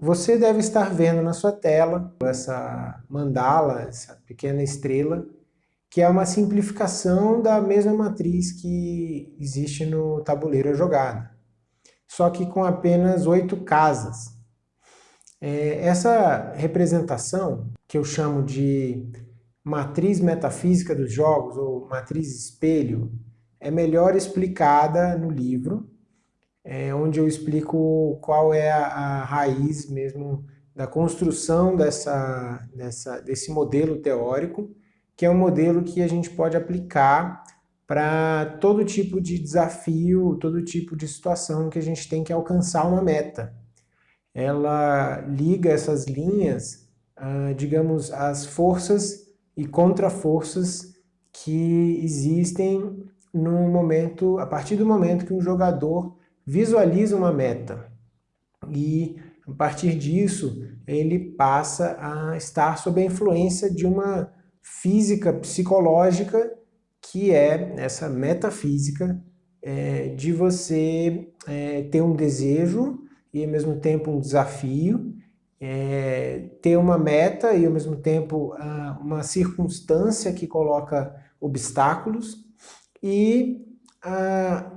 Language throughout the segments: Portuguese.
Você deve estar vendo na sua tela essa mandala, essa pequena estrela, que é uma simplificação da mesma matriz que existe no tabuleiro jogada, só que com apenas oito casas. É, essa representação, que eu chamo de matriz metafísica dos jogos, ou matriz espelho, é melhor explicada no livro, é, onde eu explico qual é a, a, raiz mesmo da construção dessa, dessa, desse modelo teórico, que é um modelo que a gente pode aplicar para todo tipo de desafio, todo tipo de situação que a gente tem que alcançar uma meta. Ela liga essas linhas, ah, digamos, às forças e contra-forças que existem no momento, a partir do momento que um jogador visualiza uma meta. E a partir disso ele passa a estar sob a influência de uma física psicológica que é essa metafísica é, de você é, ter um desejo e ao mesmo tempo um desafio, é, ter uma meta e ao mesmo tempo uma circunstância que coloca obstáculos e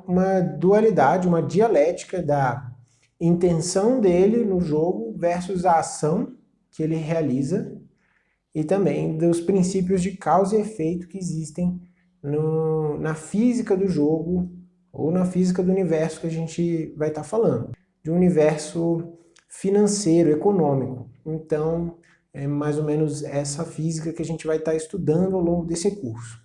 uma dualidade, uma dialética da intenção dele no jogo versus a ação que ele realiza e também dos princípios de causa e efeito que existem no, na física do jogo ou na física do universo que a gente vai estar tá falando, de um universo financeiro, econômico. Então, é mais ou menos essa física que a gente vai estar tá estudando ao longo desse curso.